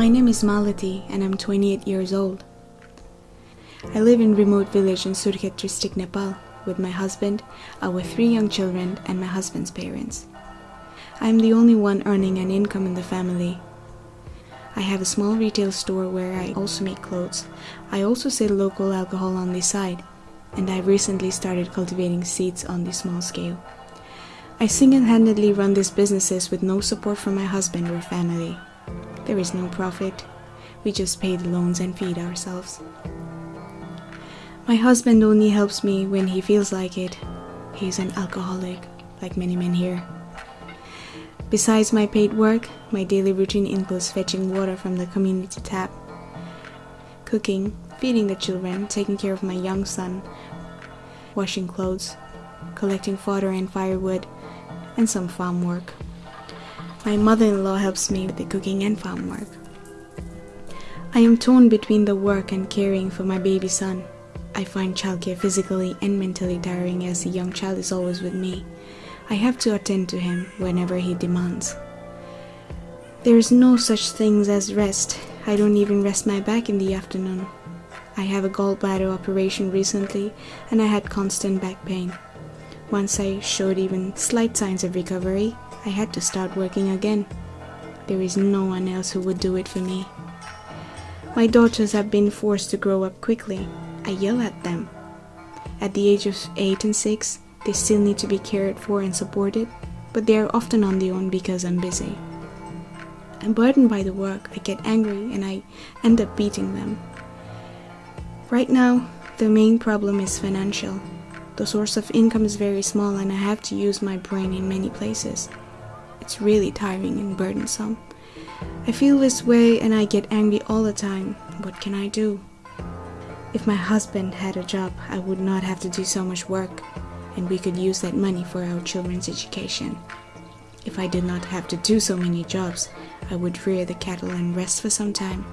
My name is Malati and I'm 28 years old. I live in a remote village in Surkhet district, Nepal with my husband, our three young children and my husband's parents. I am the only one earning an income in the family. I have a small retail store where I also make clothes. I also sell local alcohol on the side and I recently started cultivating seeds on the small scale. I single-handedly run these businesses with no support from my husband or family. There is no profit. We just pay the loans and feed ourselves. My husband only helps me when he feels like it. He's an alcoholic, like many men here. Besides my paid work, my daily routine includes fetching water from the community tap, cooking, feeding the children, taking care of my young son, washing clothes, collecting fodder and firewood, and some farm work. My mother-in-law helps me with the cooking and farm work. I am torn between the work and caring for my baby son. I find childcare physically and mentally tiring as the young child is always with me. I have to attend to him whenever he demands. There is no such thing as rest. I don't even rest my back in the afternoon. I have a gallbladder operation recently and I had constant back pain. Once I showed even slight signs of recovery, I had to start working again. There is no one else who would do it for me. My daughters have been forced to grow up quickly. I yell at them. At the age of 8 and 6, they still need to be cared for and supported, but they are often on their own because I'm busy. I'm burdened by the work, I get angry and I end up beating them. Right now, the main problem is financial. The source of income is very small and I have to use my brain in many places. It's really tiring and burdensome. I feel this way and I get angry all the time. What can I do? If my husband had a job, I would not have to do so much work and we could use that money for our children's education. If I did not have to do so many jobs, I would rear the cattle and rest for some time.